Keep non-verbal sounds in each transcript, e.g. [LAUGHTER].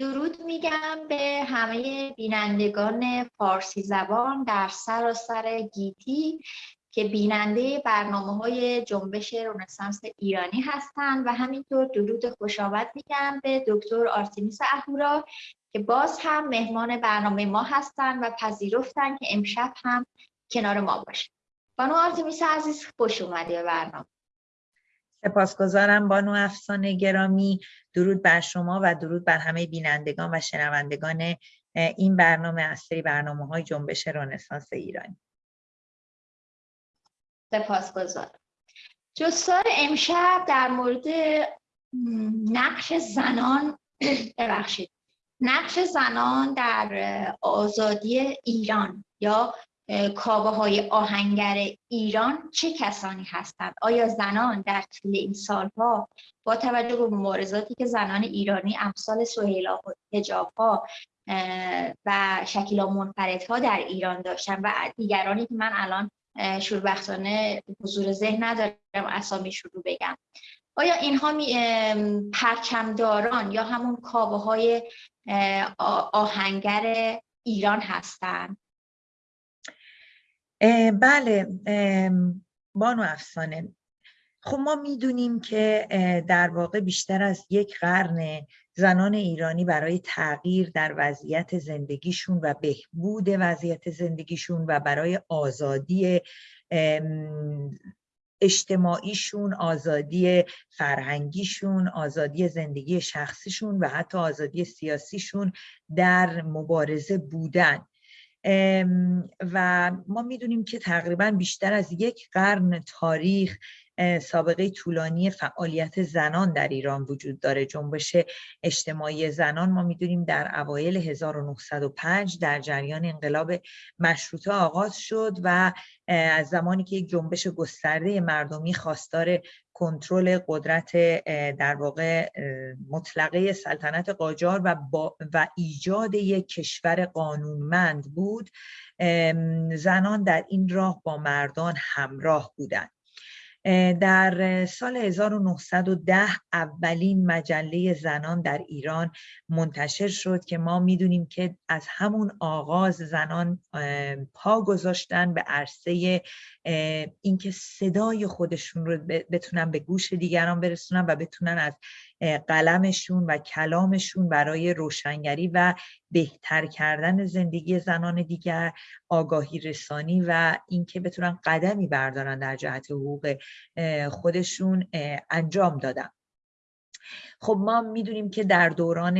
درود میگم به همه بینندگان فارسی زبان در سراسر گیتی که بیننده برنامه های جنبش رنسانس ایرانی هستند و همینطور درود خوش آمد میگم به دکتر آرتیمیس اهورا که باز هم مهمان برنامه ما هستند و پذیرفتن که امشب هم کنار ما باشه. بانو آرتیمیس عزیز خوش اومدی به برنامه. سپاسگزارم. بانو افسانه گرامی درود بر شما و درود بر همه بینندگان و شنوندگان این برنامه از سری برنامه های جنبش رنسانس ایرانی. سپاسگزارم. جستار امشب در مورد نقش زنان [CLEARS THROAT] ببخشید. نقش زنان در آزادی ایران یا کابه های آهنگر ایران چه کسانی هستند؟ آیا زنان در طول این سالها با توجه به مبارزاتی که زنان ایرانی امثال سهیلا ها و شکیلا منفردها در ایران داشتن و دیگرانی که من الان شوربختانه حضور ذهن ندارم اسامیشون رو بگم آیا اینها پرچمداران یا همون کابه های آهنگر ایران هستند بله بانو افسانه. خب ما می‌دونیم که در واقع بیشتر از یک قرن زنان ایرانی برای تغییر در وضعیت زندگیشون و بهبود وضعیت زندگیشون و برای آزادی اجتماعیشون آزادی فرهنگیشون آزادی زندگی شخصیشون و حتی آزادی سیاسیشون در مبارزه بودن. و ما می‌دونیم که تقریبا بیشتر از یک قرن تاریخ سابقه طولانی فعالیت زنان در ایران وجود داره. جنبش اجتماعی زنان ما می‌دونیم در اوایل 1905 در جریان انقلاب مشروطه آغاز شد و از زمانی که یک جنبش گسترده مردمی خواستار کنترل قدرت در واقع مطلقه سلطنت قاجار و, و ایجاد یک کشور قانونمند بود زنان در این راه با مردان همراه بودند. در سال 1910 اولین مجله زنان در ایران منتشر شد که ما می‌دونیم که از همون آغاز زنان پا گذاشتن به عرصه اینکه صدای خودشون رو بتونن به گوش دیگران برسونن و بتونن از قلمشون و کلامشون برای روشنگری و بهتر کردن زندگی زنان دیگر آگاهی رسانی و اینکه بتونن قدمی بردارن در جهت حقوق خودشون انجام دادن. خب ما می‌دونیم که در دوران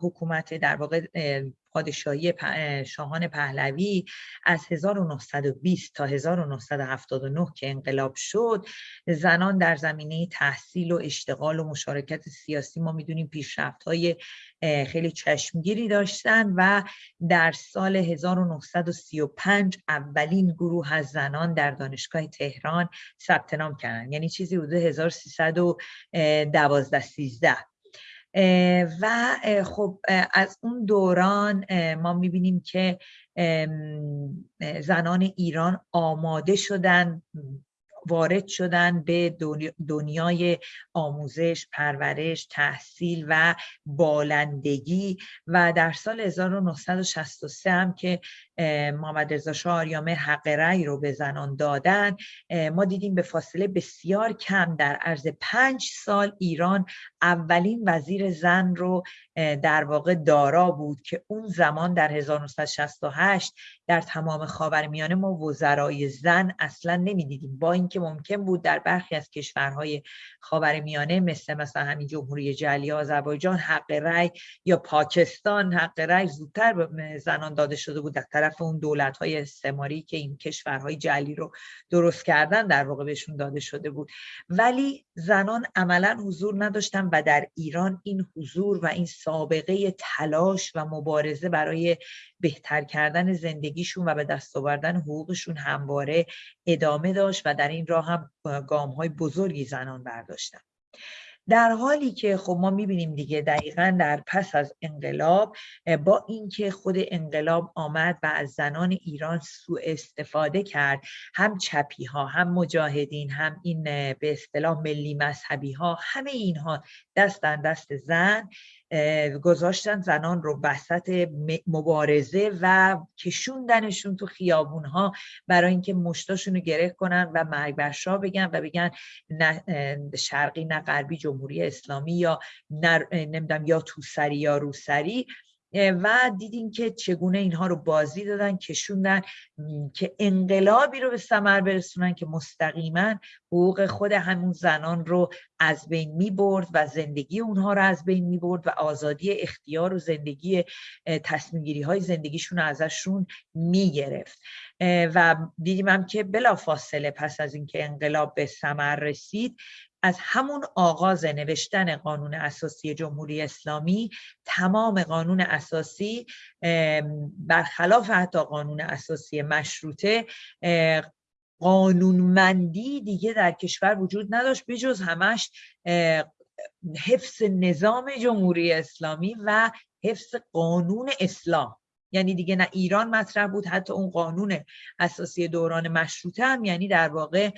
حکومت در واقع پادشاهی شاهان پهلوی از 1920 تا 1979 که انقلاب شد زنان در زمینه تحصیل و اشتغال و مشارکت سیاسی ما می‌دونیم پیشرفت های خیلی چشمگیری داشتن و در سال 1935 اولین گروه از زنان در دانشگاه تهران ثبت نام کردن. یعنی چیزی حدود 1312 13 و خب از اون دوران ما می‌بینیم که زنان ایران آماده شدن وارد شدن به دنیای آموزش، پرورش، تحصیل و بالندگی. و در سال 1963 هم که محمد رضا شاه آریامه حق رأی رو به زنان دادن. ما دیدیم به فاصله بسیار کم در عرض پنج سال ایران اولین وزیر زن رو در واقع دارا بود که اون زمان در 1968 در تمام خاورمیانه ما وزرای زن اصلا نمی‌دیدیم. با اینکه ممکن بود در برخی از کشورهای خاورمیانه مثل مثلا همین جمهوری جلی آذربایجان حق رأی یا پاکستان حق رأی زودتر به زنان داده شده بود در طرف اون دولت های استعماری که این کشورهای جلی رو درست کردن در واقع بهشون داده شده بود. ولی زنان عملا حضور نداشتن و در ایران این حضور و این سابقه تلاش و مبارزه برای بهتر کردن زندگیشون و به دست آوردن حقوقشون همواره ادامه داشت و در این راه هم گام های بزرگی زنان برداشتن. در حالی که خب ما می‌بینیم دیگه دقیقا در پس از انقلاب با اینکه خود انقلاب آمد و از زنان ایران سوء استفاده کرد هم چپی ها هم مجاهدین هم این به اصطلاح ملی مذهبی ها همه اینها دست در دست زن گذاشتن زنان رو وسط مبارزه و کشوندنشون تو خیابون ها برای اینکه مشتاشون رو گره کنن و مرگ بر بگن و بگن نه شرقی نه غربی جمهوری اسلامی یا نمی‌دونم یا توسری یا روسری. و دیدیم که چگونه اینها رو بازی دادن کشوندن که انقلابی رو به ثمر برسونن که مستقیما حقوق خود همون زنان رو از بین می برد و زندگی اونها رو از بین می برد و آزادی اختیار و زندگی تصمیمگیری های زندگیشون ازشون می گرفت و دیدیم هم که بلا فاصله پس از اینکه انقلاب به ثمر رسید از همون آغاز نوشتن قانون اساسی جمهوری اسلامی تمام قانون اساسی برخلاف حتی قانون اساسی مشروطه قانونمندی دیگه در کشور وجود نداشت بجز همش حفظ نظام جمهوری اسلامی و حفظ قانون اسلام. یعنی دیگه نه ایران مطرح بود حتی اون قانون اساسی دوران مشروطه هم یعنی در واقع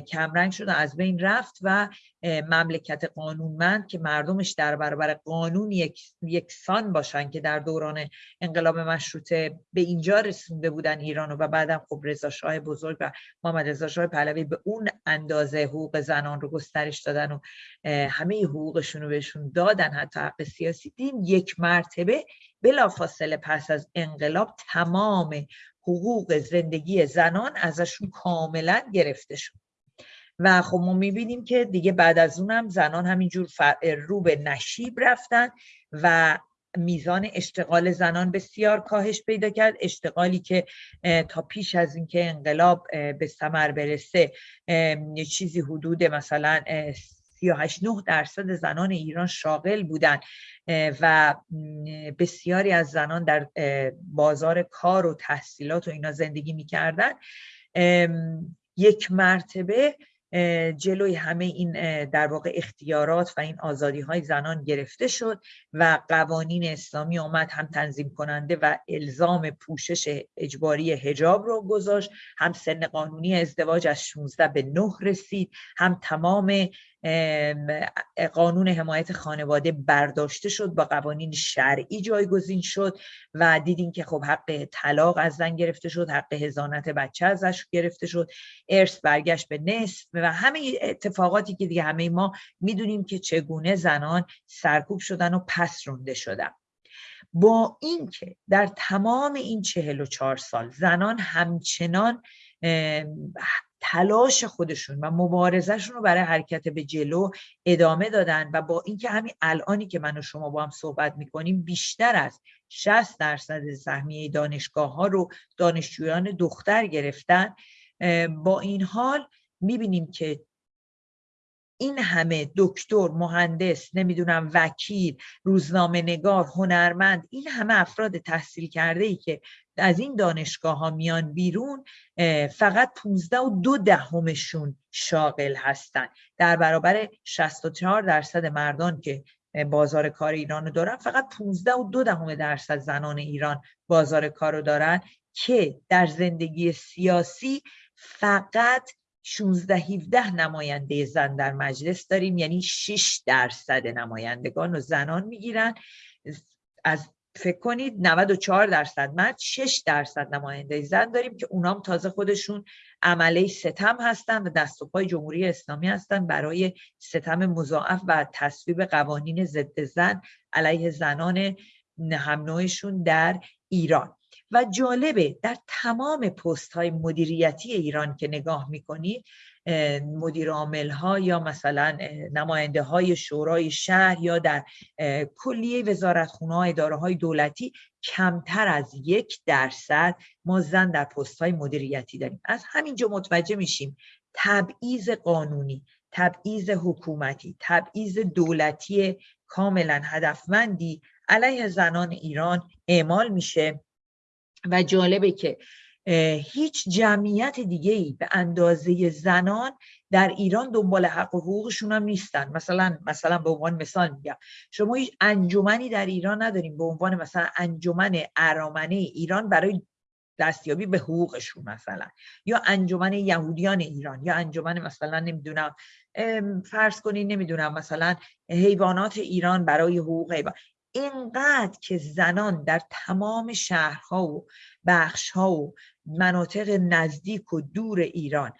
کمرنگ شد از بین رفت و مملکت قانونمند که مردمش در برابر قانون یک یکسان باشن که در دوران انقلاب مشروطه به اینجا رسونده بودن ایرانو و بعدم خب رضا شاه بزرگ و محمد رضا شاه پهلوی به اون اندازه حقوق زنان رو گسترش دادن و همه حقوقشون رو بهشون دادن حتی حق سیاسی دیم یک مرتبه بلافاصله پس از انقلاب تمام حقوق زندگی زنان ازشون کاملا گرفته شد. و خب ما می‌بینیم که دیگه بعد از اونم زنان همینجور رو به نشیب رفتن و میزان اشتغال زنان بسیار کاهش پیدا کرد. اشتغالی که تا پیش از اینکه انقلاب به ثمر برسه چیزی حدود مثلا 38 9 درصد زنان ایران شاغل بودن و بسیاری از زنان در بازار کار و تحصیلات و اینا زندگی می‌کردن. یک مرتبه جلوی همه این در واقع اختیارات و این آزادی های زنان گرفته شد و قوانین اسلامی آمد هم تنظیم کننده و الزام پوشش اجباری هجاب رو گذاشت هم سن قانونی ازدواج از 16 به 9 رسید هم تمام قانون حمایت خانواده برداشته شد با قوانین شرعی جایگزین شد و دیدیم که خب حق طلاق از زن گرفته شد حق هزانت بچه ازش گرفته شد. ارث برگشت به نصف و همه اتفاقاتی که دیگه همه ما می‌دونیم که چگونه زنان سرکوب شدن و پس رونده شدن. با اینکه در تمام این چهل و چهار سال زنان همچنان تلاش خودشون و مبارزهشون رو برای حرکت به جلو ادامه دادن و با اینکه همین الانی که من و شما با هم صحبت می‌کنیم بیشتر از 60 درصد سهمیه دانشگاه ها رو دانشجویان دختر گرفتن با این حال می‌بینیم که این همه دکتر مهندس نمی‌دونم وکیل روزنامه نگار هنرمند این همه افراد تحصیل کرده ای که از این دانشگاه ها میان بیرون فقط 15 و دو دهمشون شاغل هستن. در برابر 64 درصد مردان که بازار کار ایران رو دارن فقط 15 و دو دهم درصد زنان ایران بازار کار رو دارن که در زندگی سیاسی فقط 16 17 نماینده زن در مجلس داریم یعنی 6 درصد نمایندگان و زنان می‌گیرن. از فکر کنید 94 درصد مرد 6 درصد نماینده زن داریم که اونام تازه خودشون عمله ستم هستن و دست و پای جمهوری اسلامی هستن برای ستم مضاعف و تصویب قوانین ضد زن علیه زنان هم در ایران. و جالبه در تمام پست های مدیریتی ایران که نگاه می‌کنید مدیر عامل ها یا مثلا نماینده های شورای شهر یا در کلیه وزارتخونه های اداره های دولتی کمتر از یک درصد ما زن در پست های مدیریتی داریم. از همینجا متوجه میشیم تبعیض قانونی تبعیض حکومتی تبعیض دولتی کاملا هدفمندی علیه زنان ایران اعمال میشه. و جالبه که هیچ جمعیت دیگه ای به اندازه زنان در ایران دنبال حق و حقوقشون هم نیستن. مثلا مثلا به عنوان مثال میگم شما هیچ انجمنی در ایران نداریم به عنوان مثلا انجمن ارامنه ایران برای دستیابی به حقوقشون مثلا. یا انجمن یهودیان ایران یا انجمن مثلا نمی‌دونم فرض کنید نمی‌دونم مثلا حیوانات ایران برای حقوق حیوان. اینقدر که زنان در تمام شهرها و بخشها و مناطق نزدیک و دور ایران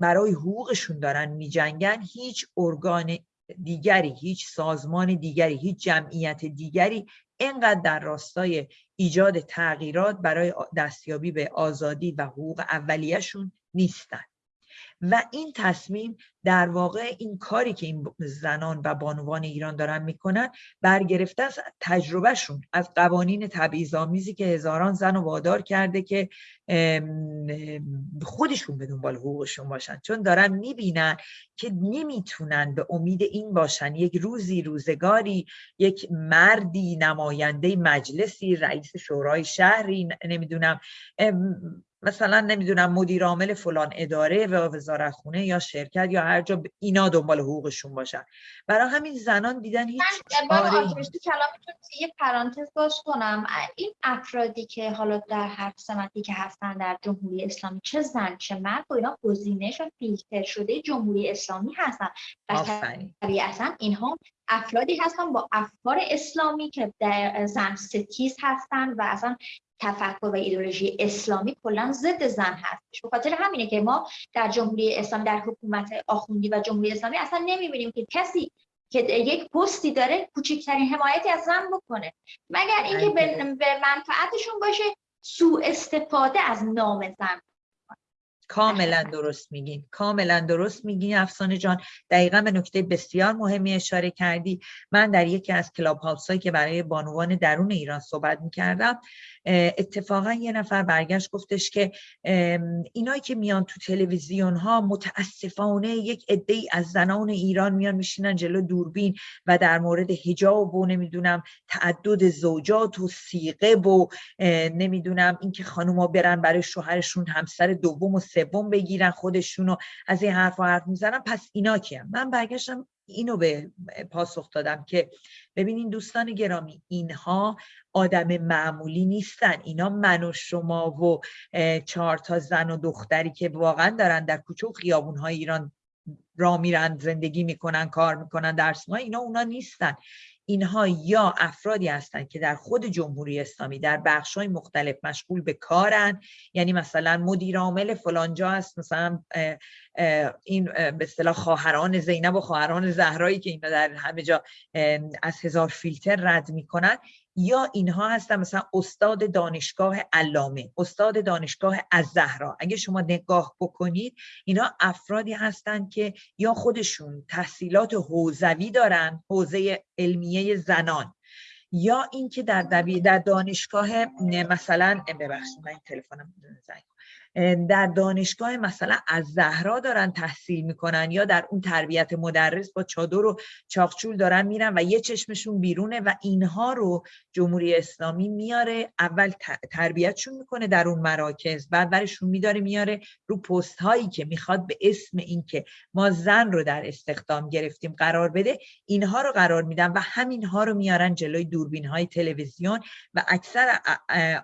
برای حقوقشون دارن میجنگن هیچ ارگان دیگری هیچ سازمان دیگری هیچ جمعیت دیگری اینقدر در راستای ایجاد تغییرات برای دستیابی به آزادی و حقوق اولیهشون نیستن. و این تصمیم در واقع این کاری که این زنان و بانوان ایران دارن می‌کنن برگرفته از تجربهشون از قوانین تبعیض‌آمیزی که هزاران زن و وادار کرده که خودشون به دنبال حقوقشون باشن. چون دارن می‌بینن که نمی‌تونن به امید این باشن. یک روزی روزگاری یک مردی نماینده مجلسی رئیس شورای شهری نمی‌دونم مثلا نمی‌دونم مدیر عامل فلان اداره و وزارت خونه یا شرکت یا هر جا اینا دنبال حقوقشون باشن. برای همین زنان دیدن هیچ کلامتون یه پرانتز باش کنم. این افرادی که حالا در هر سمتی که هستن در جمهوری اسلامی چه زن چه مرد و اینا گزینش و فیلتر شده جمهوری اسلامی هستن. و طبیعتا اینها افرادی هستن با افکار اسلامی که در زن ستیز هستن و اصلا تفکر و ایدولوژی اسلامی کلا ضد زن هستش. به خاطر همینه که ما در جمهوری اسلامی در حکومت آخوندی و جمهوری اسلامی اصلا نمی‌بینیم که کسی که یک پستی داره کوچکترین حمایتی از زن بکنه. مگر اینکه به منفعتشون باشه سوء استفاده از نام زن. کاملا درست میگین. کاملا درست میگین افسانه جان. دقیقا به نکته بسیار مهمی اشاره کردی. من در یکی از کلاب هایی که برای بانوان درون ایران صحبت می‌کردم اتفاقا یه نفر برگشت گفتش که اینایی که میان تو تلویزیون ها متاسفانه یک عده از زنان ایران میان میشینن جلو دوربین و در مورد حجاب و نمی‌دونم تعدد زوجات و سیقه و نمی‌دونم اینکه خانوما برن برای شوهرشون همسر دوم و سوم بگیرن خودشونو از این حرف و حرف می‌زنن. پس اینا کیم من برگشتم اینو به پاسخ دادم که ببینین دوستان گرامی اینها آدم معمولی نیستن. اینا من و شما و چهار تا زن و دختری که واقعا دارن در کوچه و خیابون های ایران را میرن زندگی می‌کنن کار می‌کنن درس اینا اونا نیستن. اینها یا افرادی هستند که در خود جمهوری اسلامی در های مختلف مشغول به کارن. یعنی مثلا مدیر عامل فلانجا هست مثلا این به اصطلاح خواهران زینب و خواهران زهرایی که اینا در همه جا از هزار فیلتر رد می‌کنن. یا اینها هستن مثلا استاد دانشگاه علامه استاد دانشگاه از زهرا اگه شما نگاه بکنید اینا افرادی هستند که یا خودشون تحصیلات حوزوی دارن حوزه علمیه زنان یا اینکه در در دانشگاه مثلا ببخشید من تلفنم زنگ در دانشگاه مثلا از زهرا دارن تحصیل می‌کنن یا در اون تربیت مدرس با چادر و چاقچول دارن میرن و یه چشمشون بیرونه و اینها رو جمهوری اسلامی میاره اول تربیتشون می‌کنه در اون مراکز بعد برشون میداره میاره رو پست هایی که می‌خواد به اسم اینکه ما زن رو در استخدام گرفتیم قرار بده اینها رو قرار میدن و همینها رو میارن جلوی دوربین های تلویزیون و اکثر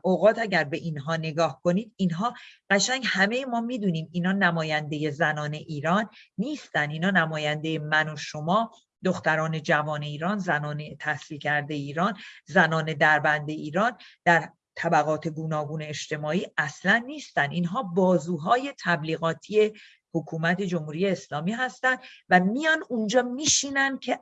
اوقات اگر به اینها نگاه کنید اینها قشنگ همه ما می‌دونیم اینا نماینده زنان ایران نیستن. اینا نماینده من و شما دختران جوان ایران زنان تحصیل کرده ایران زنان دربند ایران در طبقات گوناگون اجتماعی اصلا نیستن. اینها بازوهای تبلیغاتی حکومت جمهوری اسلامی هستند و میان اونجا میشینن که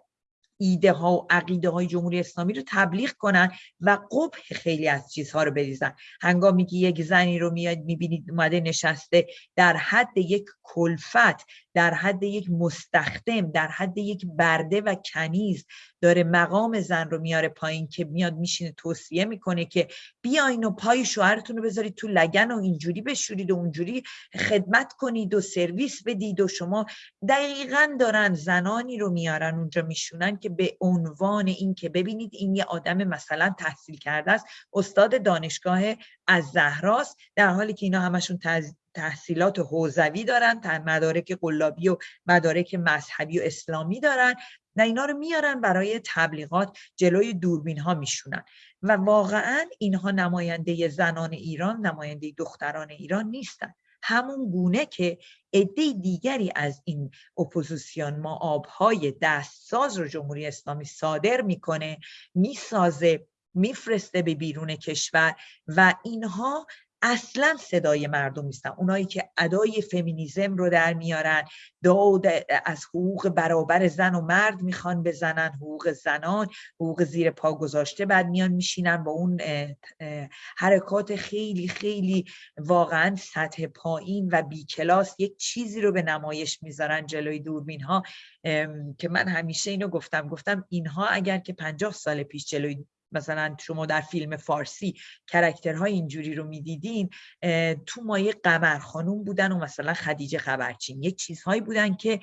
ایده ها و عقیده های جمهوری اسلامی رو تبلیغ کنن و قبح خیلی از چیزها رو بریزن. هنگامی که یک زنی رو میاد می‌بینید اومده نشسته در حد یک کلفت در حد یک مستخدم در حد یک برده و کنیز داره مقام زن رو میاره پایین که میاد میشینه توصیه می‌کنه که بیاین و پای شوهرتون رو بذارید تو لگن و اینجوری بشورید و اونجوری خدمت کنید و سرویس بدید و شما دقیقا دارن زنانی رو میارن اونجا میشونن که به عنوان این که ببینید این یه آدم مثلا تحصیل کرده است استاد دانشگاه از زهراست در حالی که اینا همشون تحصیلات حوزوی دارن مدارک قلابی و مدارک مذهبی و اسلامی دارن و اینا رو میارن برای تبلیغات جلوی دوربین ها میشونن. و واقعا اینها نماینده زنان ایران نماینده دختران ایران نیستن. همون گونه که عده دیگری از این اپوزیسیون ما آبهای دستساز رو جمهوری اسلامی صادر می‌کنه می‌سازه میفرسته به بیرون کشور و اینها اصلا صدای مردم نیستن. اونایی که ادای فمینیزم رو در میارن داد از حقوق برابر زن و مرد می‌خوان بزنن حقوق زنان حقوق زیر پا گذاشته بعد میان میشینن با اون حرکات خیلی خیلی واقعا سطح پایین و بی کلاس یک چیزی رو به نمایش می‌ذارن جلوی دوربین ها. که من همیشه اینو گفتم. گفتم اینها اگر که پنجاه سال پیش جلوی مثلا شما در فیلم فارسی character های اینجوری رو می‌دیدین تو مایه قمر خانوم بودن و مثلا خدیجه خبرچین. یک چیزهایی بودن که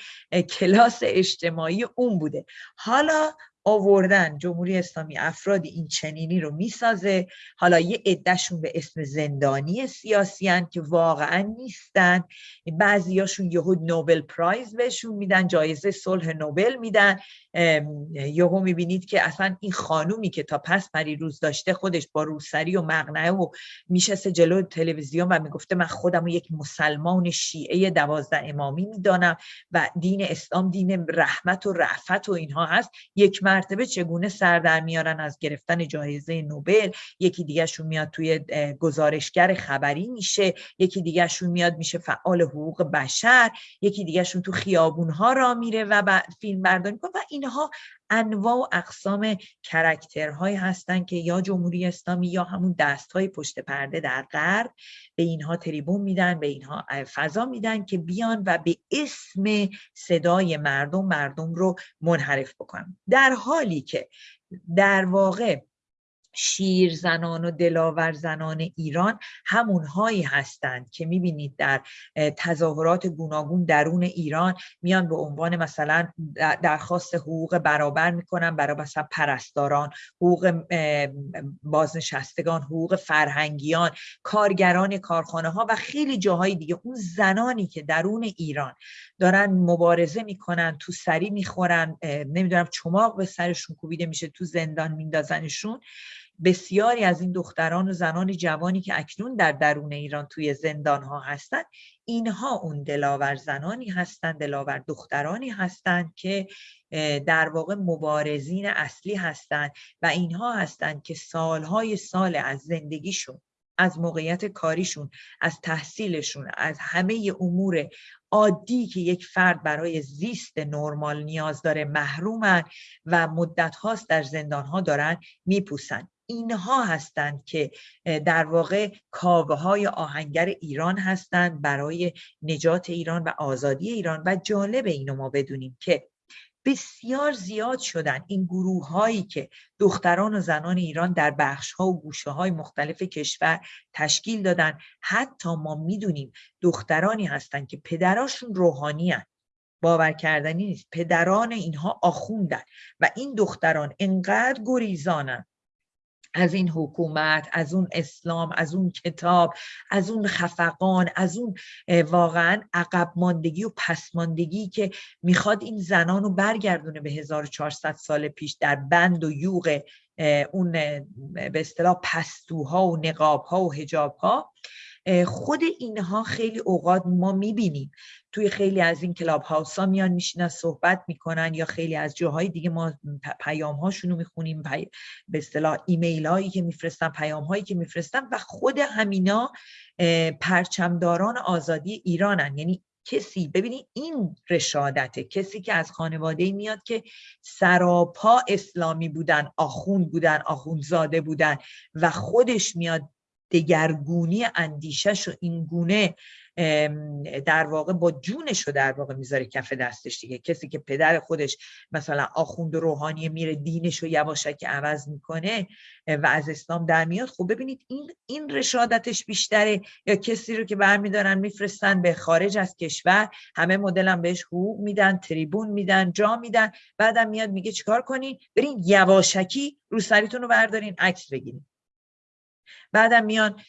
کلاس اجتماعی اون بوده. حالا آوردن جمهوری اسلامی افرادی این چنینی رو می‌سازه. حالا یه عدهشون به اسم زندانی سیاسی هن که واقعا نیستن. بعضیاشون یهو نوبل پرایز بهشون میدن جایزه صلح نوبل میدن. یهو می‌بینید که اصلا این خانومی که تا پس پری روز داشته خودش با روسری و مغنعه و میشسته جلو تلویزیون و می‌گفته من خودم و یک مسلمان شیعه دوازده امامی می‌دانم و دین اسلام دین رحمت و رعفت و اینها هست. یک مرتبه چگونه سر در میارن از گرفتن جایزه نوبل؟ یکی دیگهشون میاد توی گزارشگر خبری میشه یکی دیگهشون میاد میشه فعال حقوق بشر یکی دیگهشون تو خیابونها را میره و فیلم برداری و اینها انواع و اقسام کرکترهایی هستند که یا جمهوری اسلامی یا همون دستهای پشت پرده در غرب به اینها تریبون میدن به اینها فضا میدن که بیان و به اسم صدای مردم مردم رو منحرف بکنن. در حالی که در واقع شیر زنان و دلاور زنان ایران همونهایی هستند که می‌بینید در تظاهرات گوناگون درون ایران میان به عنوان مثلا درخواست حقوق برابر می‌کنن برای مثلا پرستاران حقوق بازنشستگان حقوق فرهنگیان کارگران کارخانه ها و خیلی جاهای دیگه. اون زنانی که درون ایران دارن مبارزه می‌کنن تو سری می‌خورن نمی‌دونم چماق به سرشون کوبیده میشه تو زندان میندازنشون. بسیاری از این دختران و زنان جوانی که اکنون در درون ایران توی زندان ها هستند اینها اون دلاور زنانی هستند دلاور دخترانی هستند که در واقع مبارزین اصلی هستند و اینها هستند که سالهای سال از زندگیشون از موقعیت کاریشون از تحصیلشون از همه امور عادی که یک فرد برای زیست نرمال نیاز داره محرومن و مدت هاست در زندان ها دارن میپوسن. اینها هستند که در واقع کاوه های آهنگر ایران هستند برای نجات ایران و آزادی ایران و جالب اینو ما بدونیم که بسیار زیاد شدن این گروه هایی که دختران و زنان ایران در بخش ها و گوشه های مختلف کشور تشکیل دادن. حتی ما می‌دونیم دخترانی هستند که پدراشون روحانی هستند باور کردنی نیست. پدران اینها آخوندن و این دختران انقدر گریزانن از این حکومت از اون اسلام از اون کتاب از اون خفقان از اون واقعا عقب ماندگی و پسماندگی که می‌خواد این زنان رو برگردونه به 1400 سال پیش در بند و یوغ اون به اصطلاح پستوها و نقابها و حجابها. خود اینها خیلی اوقات ما می‌بینیم. توی خیلی از این کلاب هاوس ها میان میشینن صحبت می‌کنن یا خیلی از جاهای دیگه ما پیام هاشون رو می‌خونیم به اصطلاح ایمیل هایی که میفرستن پیام هایی که میفرستن و خود همینا پرچمداران آزادی ایرانن. یعنی کسی ببینید این رشادته کسی که از خانواده میاد که سراپا اسلامی بودن آخوند بودن آخوندزاده بودن و خودش میاد دگرگونی اندیشش و این گونه در واقع با جونش رو در واقع می‌ذاره کف دستش دیگه. کسی که پدر خودش مثلا آخوند روحانی میره دینش رو یواشک عوض می‌کنه و از اسلام در میاد خب ببینید این این رشادتش بیشتره. یا کسی رو که برمیدارن میفرستن به خارج از کشور همه مدلم بهش حقوق میدن تریبون میدن جا میدن بعدم میاد میگه چیکار کنین برین یواشکی رو سریتون رو بردارین عکس بگیرین. بعدم میان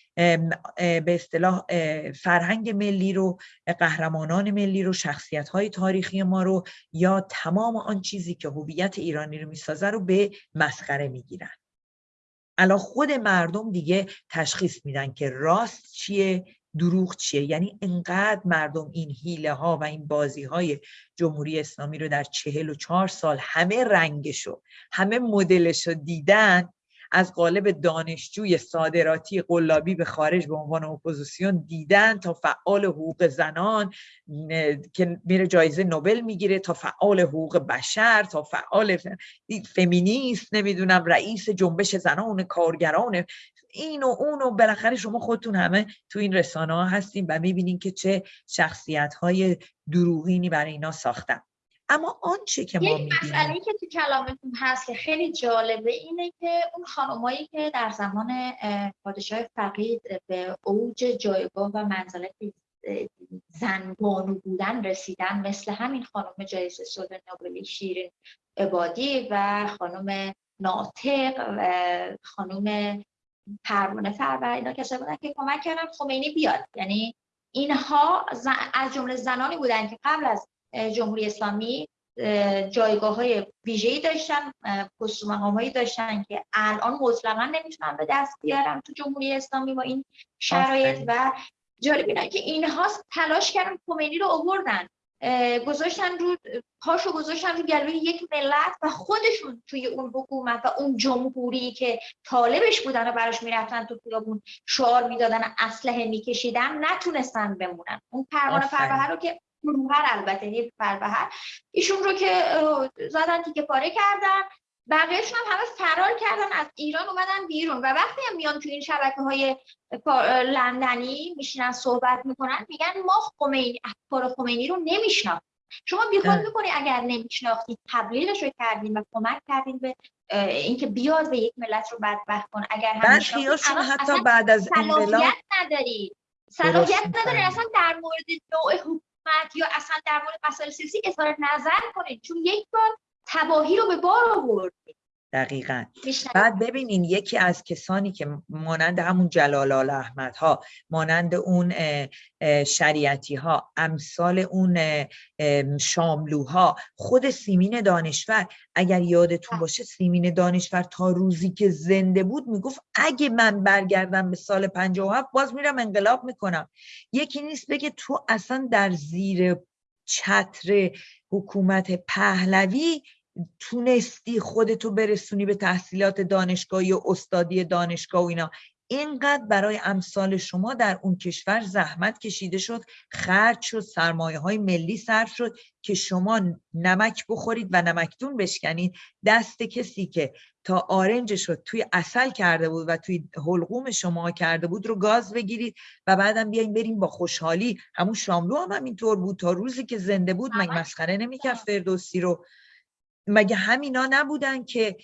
به اصطلاح فرهنگ ملی رو قهرمانان ملی رو شخصیت های تاریخی ما رو یا تمام آن چیزی که هویت ایرانی رو می‌سازه رو به مسخره می‌گیرن. الان خود مردم دیگه تشخیص میدن که راست چیه دروغ چیه. یعنی انقدر مردم این هیله ها و این بازی های جمهوری اسلامی رو در چهل و چهار سال همه رنگشو همه مدلشو دیدن از قالب دانشجوی صادراتی قلابی به خارج به عنوان اپوزیسیون دیدن تا فعال حقوق زنان که میره جایزه نوبل می‌گیره تا فعال حقوق بشر تا فعال فمینیست نمی‌دونم رئیس جنبش زنان کارگران این و اون و بالاخره شما خودتون همه تو این رسانه ها هستیم و می‌بینین که چه شخصیت های دروغینی برای اینا ساختن. اما آنچه که ما یک مسئله که تو کلامتون هست که خیلی جالبه اینه که اون خانمایی که در زمان پادشاه فقید به اوج جایگاه و منزلت زن بانو بودن رسیدن مثل همین خانم جایزه صلح نوبلی شیرین عبادی و خانم ناطق و خانم پروانه فرور اینا کسایی بودن که کمک کردن خمینی بیاد. یعنی اینها از جمله زنانی بودن که قبل از جمهوری اسلامی جایگاه های ویژه‌ای داشتن پست هایی داشتن که الان مطلقا نمی‌تونن به دست بیارن تو جمهوری اسلامی با این شرایط و جالب اینه که اینها تلاش کردن خمینی رو آوردن. گذاشتن رو پاشو گذاشتن رو گلوی یک ملت و خودشون توی اون حکومت و اون جمهوری که طالبش بودن و براش می‌رفتن تو خیابون شعار می‌دادن اسلحه میکشیدن نتونستن بمونن. اون پروانه فروهر رو که فروهر البته یک فروهر ایشون رو که زدن تیکه پاره کردن. بقیهشون هم همه فرار کردن از ایران اومدن بیرون. و وقتی هم میان تو این شبکه های لندنی میشینن صحبت می‌کنن میگن ما خمینی افکار خمینی رو نمیشناختیم. شما بیخود می‌کنی اگر نمیشناختید تبلیغش رو کردیم و کمک کردیم به اینکه بیاد به یک ملت رو بدبخت کن. اگر هم حتی بعد از انقلاب نداری. صلاحیت نداری اصلا در مورد نوع حکومت یا اصلا در مورد مسائل سیاسی اظهار نظر کنید. چون یک بار تباهی رو به بار آوردید دقیقا. بعد ببینین یکی از کسانی که مانند همون جلال آل احمد ها مانند اون شریعتی ها امثال اون شاملوها خود سیمین دانشور اگر یادتون باشه سیمین دانشور تا روزی که زنده بود می‌گفت اگه من برگردم به سال 57 باز میرم انقلاب می‌کنم. یکی نیست بگه تو اصلا در زیر چتر حکومت پهلوی تونستی خودتو برسونی به تحصیلات دانشگاهی و استادی دانشگاه و اینا. اینقدر برای امثال شما در اون کشور زحمت کشیده شد خرج شد سرمایه های ملی صرف شد که شما نمک بخورید و نمکتون بشکنید. دست کسی که تا آرنج شد توی اصل کرده بود و توی حلقوم شما کرده بود رو گاز بگیرید و بعدم بیاین بریم با خوشحالی. همون شاملو هم همینطور بود. تا روزی که زنده بود مگه مسخره نمی‌کرد فردوسی رو؟ مگه همینا نبودن که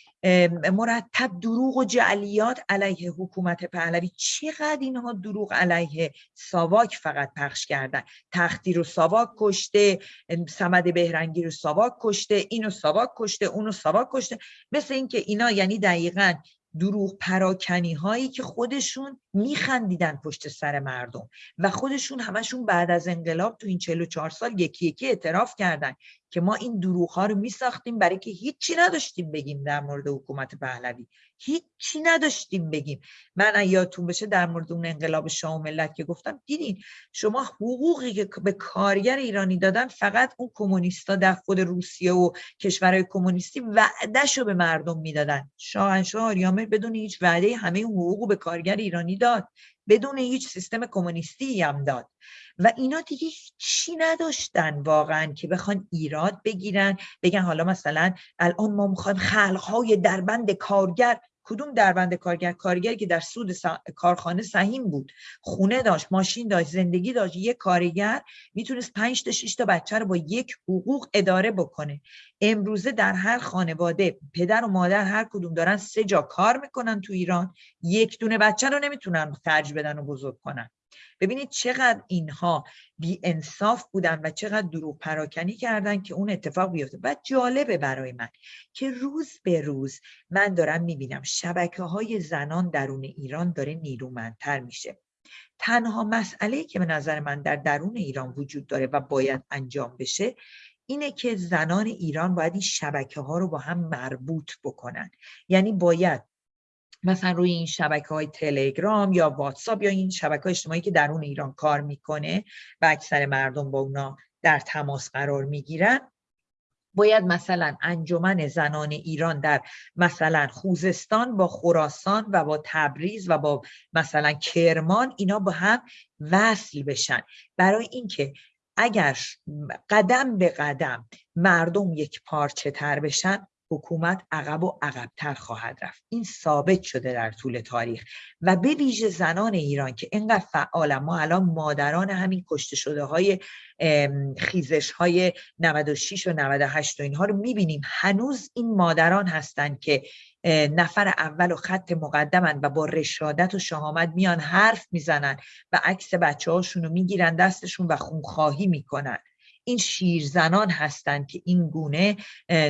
مرتب دروغ و جعلیات علیه حکومت پهلوی؟ چقدر اینها دروغ علیه ساواک فقط پخش کردن؟ تختی رو ساواک کشته سمد بهرنگی رو ساواک کشته اینو ساواک کشته اونو ساواک کشته. مثل اینکه اینا یعنی دقیقا دروغ پراکنی هایی که خودشون میخندیدن پشت سر مردم و خودشون همشون بعد از انقلاب تو این 44 سال یکی یکی اعتراف کردن. که ما این دروغ ها رو میساختیم برای که هیچی نداشتیم بگیم در مورد حکومت پهلوی. هیچی نداشتیم بگیم. من یادتون بشه در مورد اون انقلاب شاه و ملت که گفتم دیدین شما حقوقی که به کارگر ایرانی دادن فقط اون کمونیستا در خود روسیه و کشورهای کمونیستی وعدهشو به مردم می‌دادن. شاهنشاه آریامر بدون هیچ وعده همه حقوق به کارگر ایرانی داد. بدون هیچ سیستم کمونیستی هم داد. و اینا دیگه چی نداشتن واقعا که بخوان ایراد بگیرن بگن حالا مثلا الان ما می‌خوایم خلقهای دربند کارگر کدوم دربند کارگر کارگری که در سود کارخانه سهیم بود؟ خونه داشت ماشین داشت زندگی داشت یک کارگر می‌تونست پنج تا شش تا بچه رو با یک حقوق اداره بکنه. امروزه در هر خانواده پدر و مادر هر کدوم دارن سه جا کار می‌کنن تو ایران. یک دونه بچه رو نمی‌تونن خرج بدن و بزرگ کنن. ببینید چقدر اینها بی انصاف بودن و چقدر دروغ پراکنی کردن که اون اتفاق بیفته. و جالبه برای من که روز به روز من دارم می‌بینم شبکه های زنان درون ایران داره نیرومندتر میشه. تنها مسئله که به نظر من در درون ایران وجود داره و باید انجام بشه اینه که زنان ایران باید این شبکه ها رو با هم مربوط بکنن. یعنی باید مثلا روی این شبکه های تلگرام یا واتساپ یا این شبکه اجتماعی که درون ایران کار می‌کنه و اکثر مردم با اونا در تماس قرار می‌گیرن باید مثلا انجمن زنان ایران در مثلا خوزستان با خراسان و با تبریز و با مثلا کرمان اینا با هم وصل بشن. برای اینکه اگر قدم به قدم مردم یک پارچه تر بشن حکومت عقب و عقبتر خواهد رفت. این ثابت شده در طول تاریخ. و به ویژه زنان ایران که اینقدر فعال ما الان مادران همین کشته شده های خیزش های 96 و 98 و اینها رو می‌بینیم. هنوز این مادران هستند که نفر اول و خط مقدمن و با رشادت و شهامت میان حرف می‌زنن و عکس بچه هاشون رو می‌گیرن دستشون و خونخواهی می‌کنن. این شیرزنان هستند که این گونه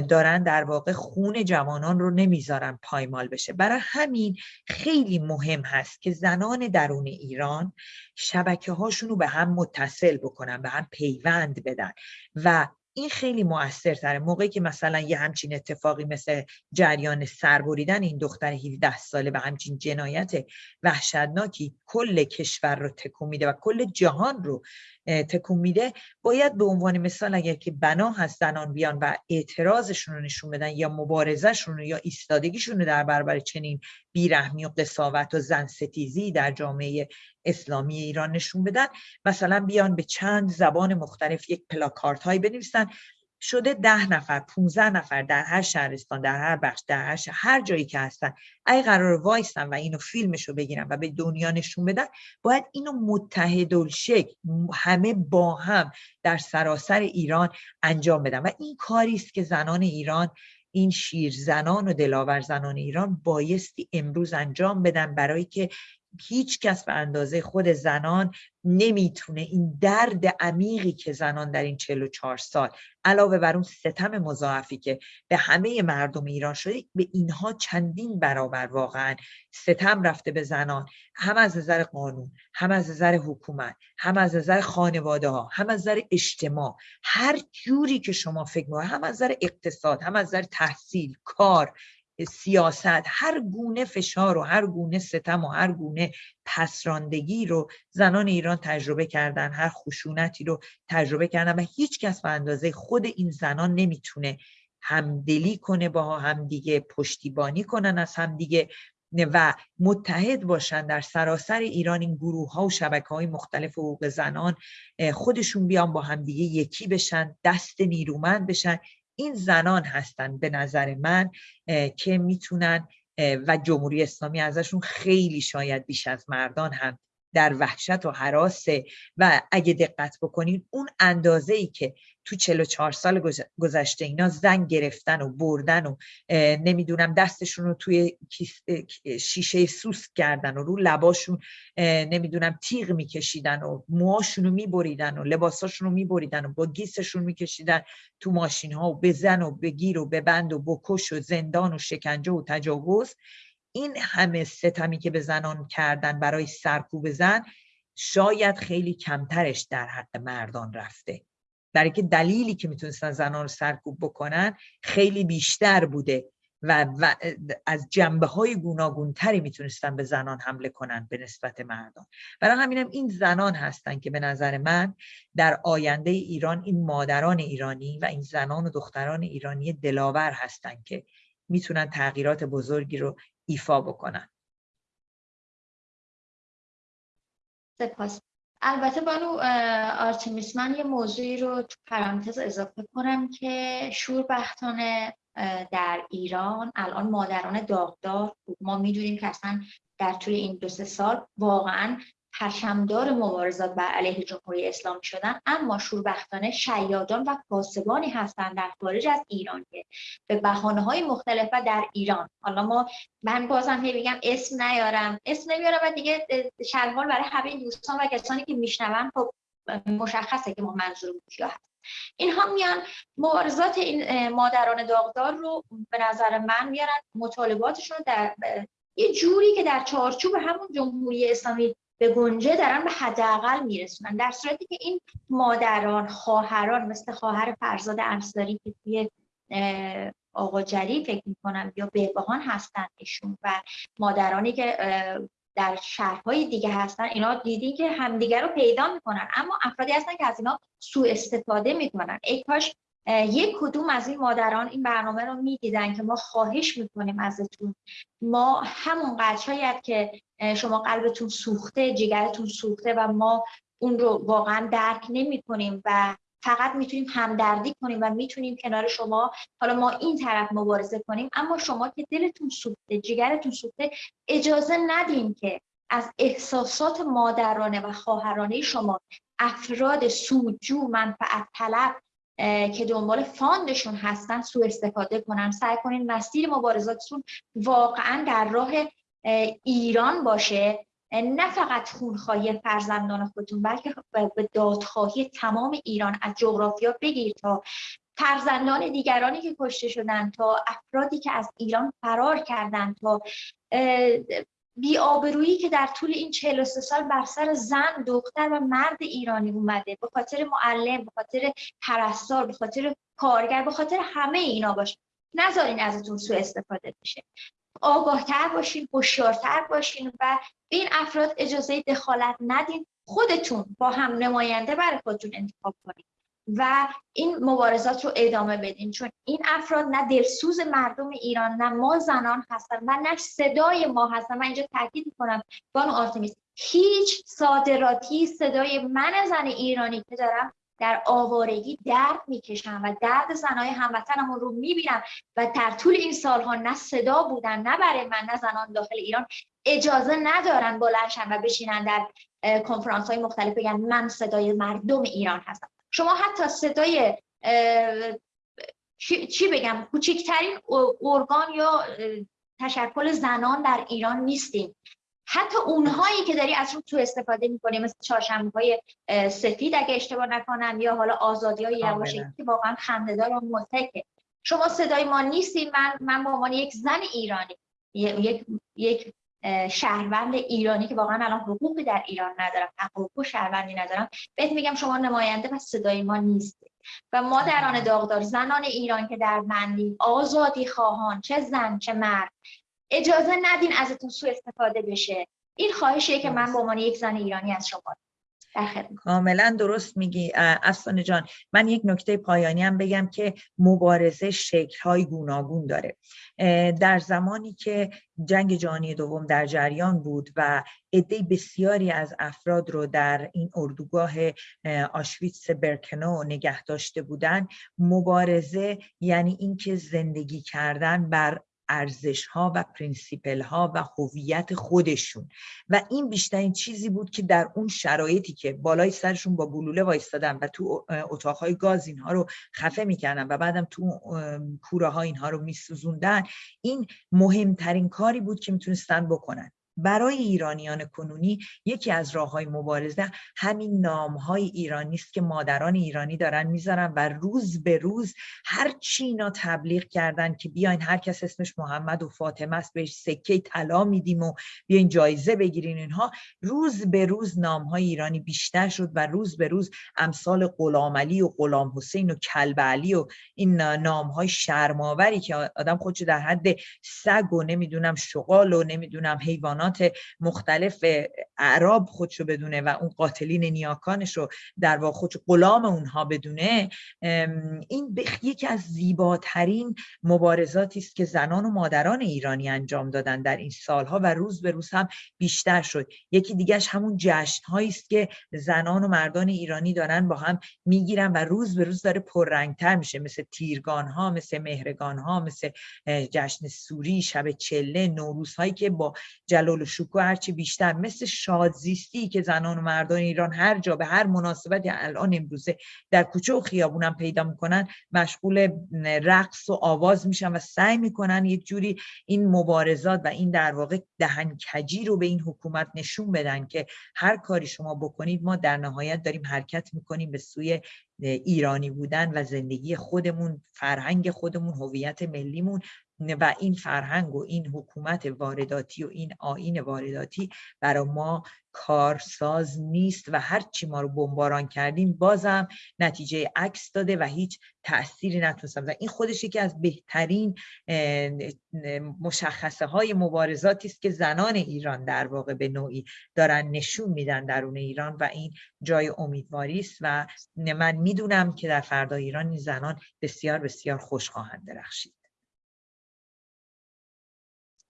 دارن در واقع خون جوانان رو نمی‌ذارن پایمال بشه. برای همین خیلی مهم هست که زنان درون ایران شبکه هاشون رو به هم متصل بکنن به هم پیوند بدن و این خیلی موثرتره. موقعی که مثلا یه همچین اتفاقی مثل جریان سربریدن این دختر 17 ساله و همچین جنایت وحشتناکی کل کشور رو تکون میده و کل جهان رو تکون میده باید به عنوان مثال اگر که بنا هست زنان بیان و اعتراضشون رو نشون بدن یا مبارزشون رو یا ایستادگیشون رو در برابر چنین بیرحمی و قصاوت و زن ستیزی در جامعه اسلامی ایران نشون بدن. مثلا بیان به چند زبان مختلف یک پلاکارت هایی بنویسن. شده ده نفر 15 نفر در هر شهرستان در هر بخش در هر هر جایی که هستن. اگه قرار وایستن و اینو فیلمشو بگیرن و به دنیا نشون بدن باید اینو متحدالشکل همه با هم در سراسر ایران انجام بدن. و این کاری است که زنان ایران این شیر زنان و دلاور زنان ایران بایستی امروز انجام بدن برای که هیچ کس به اندازه خود زنان نمی‌تونه این درد عمیقی که زنان در این 44 سال علاوه بر اون ستم مضاعفی که به همه مردم ایران شده به اینها چندین برابر واقعا ستم رفته به زنان هم از نظر قانون هم از نظر حکومت هم از نظر خانواده ها هم از نظر اجتماع هر جوری که شما فکر می‌کنید هم از نظر اقتصاد هم از نظر تحصیل کار سیاست هر گونه فشار و هر گونه ستم و هر گونه پسراندگی رو زنان ایران تجربه کردن هر خشونتی رو تجربه کردن و هیچ کس به اندازه خود این زنان نمی‌تونه همدلی کنه با همدیگه پشتیبانی کنن از همدیگه و متحد باشن. در سراسر ایران این گروه ها و شبکه های مختلف حقوق زنان خودشون بیان با همدیگه یکی بشن دست نیرومند بشن. این زنان هستن به نظر من که می‌تونن و جمهوری اسلامی ازشون خیلی شاید بیش از مردان هم در وحشت و حراسه و اگه دقت بکنید اون اندازه ای که تو 44 سال گذشته اینا زن گرفتن و بردن و نمی‌دونم دستشون رو توی شیشه سوس کردن و رو لباشون نمی‌دونم تیغ میکشیدن و موهاشون رو میبریدن و لباساشون رو میبریدن و با گیسشون میکشیدن تو ماشین ها و بزن و بگیر و ببند و بکش و زندان و شکنجه و تجاوز. این همه ستمی که به زنان کردن برای سرکوب زن شاید خیلی کمترش در حق مردان رفته. برای که دلیلی که می‌تونستن زنان رو سرکوب بکنن خیلی بیشتر بوده و, و از جنبه های گوناگونتری می‌تونستن به زنان حمله کنن به نسبت مردان. برای همینم این زنان هستن که به نظر من در آینده ایران این مادران ایرانی و این زنان و دختران ایرانی دلاور هستن که می‌تونن تغییرات بزرگی رو ایفا بکنن. سپاس. البته بانو آرتمیس من یه موضوعی رو تو پرانتز اضافه کنم که شوربختانه در ایران الان مادران داغدار ما می‌دونیم که اصلا در طول این دو سه سال واقعا پرشمدار مبارزات بر علیه جمهوری اسلامی شدن اما شوربختانه شیادان و کاسبانی هستند در خارج از ایران که به بحانه های مختلف و در ایران. حالا ما من بازم هی بگم اسم نیارم. اسم نمیارم و دیگه شرحال برای همه دوستان و کسانی که میشنون خب مشخصه که ما منظور کیا هست. اینها میان مبارزات این مادران داغدار رو به نظر من میارن مطالباتشون در یه جوری که در چارچوب همون جمهوری اسلامی به گنجه دارن به حداقل میرسونن. در صورتی که این مادران خواهران مثل خواهر فرزاد انصاری که توی آقا جری فکر می‌کنم یا بهبهان هستن ایشون و مادرانی که در شهرهای دیگه هستن اینا دیدی که همدیگه رو پیدا می‌کنن. اما افرادی هستن که از اینا سوء استفاده می‌کنن. ای کاش یک کدوم از این مادران این برنامه رو می‌دیدن که ما خواهش می‌کنیم ازتون. ما همون شاید که شما قلبتون سوخته جگرتون سوخته و ما اون رو واقعا درک نمی کنیم و فقط می‌تونیم همدردی کنیم و می‌تونیم کنار شما حالا ما این طرف مبارزه کنیم اما شما که دلتون سوخته جگرتون سوخته اجازه ندیم که از احساسات مادرانه و خواهرانه شما افراد سودجو منفعت طلب که دنبال fund شون هستن سوء استفاده کنن. سعی کنین مسیر مبارزاتتون واقعا در راه ایران باشه. نه فقط خونخواهی فرزندان خودتون بلکه به دادخواهی تمام ایران از جغرافیا بگیر تا فرزندان دیگرانی که کشته شدن تا افرادی که از ایران فرار کردن تا بیابرویی که در طول این 43 سال بر سر زن، دختر و مرد ایرانی اومده. به خاطر معلم، به خاطر پرستار، به خاطر کارگر، به خاطر همه اینا باشه نذارین ازتون سوء استفاده بشه. آگاهتر باشین هوشیارتر باشین و به این افراد اجازه دخالت ندین. خودتون با هم نماینده برای خودتون انتخاب کنید و این مبارزات رو ادامه بدین چون این افراد نه دلسوز مردم ایران نه ما زنان هستن و نه صدای ما هستن. من اینجا تاکید کنم بانو آرتمیس هیچ صادراتی صدای من زن ایرانی که دارم در آوارگی درد می‌کشم و درد زنای هموطنمون رو می‌بینم و در طول این سالها نه صدا بودن نه برای من نه زنان داخل ایران اجازه ندارن بلنشن و بشینن در کنفرانس های مختلف بگن من صدای مردم ایران هستم. شما حتی صدای چی بگم کوچکترین ارگان یا تشکل زنان در ایران نیستیم حتی اونهایی که داری از تو استفاده می‌کنی مثل چهارشنبه های سفید اگه اشتباه نکنم یا حالا آزادی های یواشکی که واقعا خندهدار و متکه. شما صدای ما نیستیم من من به عنوان یک زن ایرانی یک یک شهروند ایرانی که واقعا الان حقوقی در ایران ندارم. حقوق شهروندی ندارم. بهت میگم شما نماینده و صدای ما نیست. و مادران داغدار زنان ایران که در بندی آزادی خواهان چه زن چه مرد اجازه ندین ازتون سوء استفاده بشه. این خواهشیه که من به عنوان یک زن ایرانی از شما کاملا درست میگی اصلا جان. من یک نکته پایانی هم بگم که مبارزه شکل های گوناگون داره. در زمانی که جنگ جهانی دوم در جریان بود و عده بسیاری از افراد رو در این اردوگاه آشویتس برکنو نگه داشته بودن مبارزه یعنی اینکه زندگی کردن بر ارزش ها و principle ها و هویت خودشون. و این بیشترین چیزی بود که در اون شرایطی که بالای سرشون با گلوله وایستادن و تو اتاقهای گاز اینها رو خفه می‌کردن و بعدم تو کوره ها اینها رو میسوزوندن این مهمترین کاری بود که می‌تونستن بکنن. برای ایرانیان کنونی یکی از راه های مبارزه همین نام های ایرانی است که مادران ایرانی دارن می‌ذارن و روز به روز هر چی اینا تبلیغ کردن که بیاین هر کس اسمش محمد و فاطمه است بهش سکه طلا میدیم و بیاین جایزه بگیرین اینها روز به روز نام های ایرانی بیشتر شد و روز به روز امثال غلام علی و غلام حسین و کلب علی و این نام های شرماوری که آدم خودش در حد سگ و نمی‌دونم شغال و نمی‌دونم حیوانات مختلف اعراب خودشو بدونه و اون قاتلین نیاکانش رو در واقع خودشو غلام اونها بدونه این یکی از زیباترین مبارزاتی است که زنان و مادران ایرانی انجام دادن در این سالها و روز به روز هم بیشتر شد. یکی دیگهش همون جشن است که زنان و مردان ایرانی دارن با هم می‌گیرن و روز به روز داره پررنگتر میشه. مثل تیرگان ها مثل مهرگان ها مثل جشن سوری شب چله نوروز هایی که با جلال و شکوه هرچی بیشتر مثل شادزیستی که زنان و مردان ایران هر جا به هر مناسبتی الان امروزه در کوچه و خیابونم پیدا می‌کنن مشغول رقص و آواز میشن و سعی می‌کنن یک جوری این مبارزات و این در واقع دهنکجی رو به این حکومت نشون بدن که هر کاری شما بکنید ما در نهایت داریم حرکت می‌کنیم به سوی ایرانی بودن و زندگی خودمون فرهنگ خودمون هویت ملیمون و این فرهنگ و این حکومت وارداتی و این آین وارداتی برای ما کارساز نیست و هر چی ما رو بمباران کردیم بازم نتیجه عکس داده و هیچ تأثیری نتونستم این خودش یکی از بهترین مشخصه های مبارزاتی است که زنان ایران در واقع به نوعی دارن نشون میدن درون ایران و این جای امیدواری است و من می‌دونم که در فردا ایران این زنان بسیار بسیار خوش خواهند درخشید.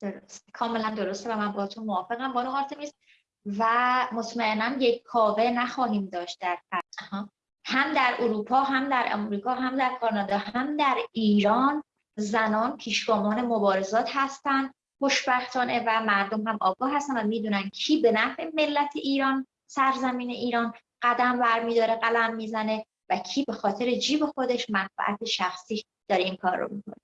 درست. کاملا درسته و من با تو موافقم. بانو آرتمیس و مطمئنم یک کاوه نخواهیم داشت در هم در اروپا هم در امریکا هم در کانادا هم در ایران زنان پیشگامان مبارزات هستند. خوشبختانه و مردم هم آگاه هستن و می‌دونن کی به نفع ملت ایران سرزمین ایران قدم برمیداره قلم می‌زنه و کی به خاطر جیب خودش منفعت شخصی داره این کار رو می‌کنه.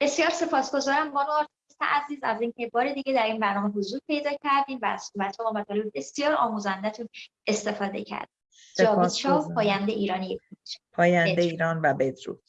بسیار سپاسگزارم بانو عزیز از اینکه بار دیگه در این برنامه حضور پیدا کردیم و از صحبت و مطالب بسیار آموزندهتون استفاده کردیم. جاوید شاه پاینده ایرانی. پاینده ایران و بدرود.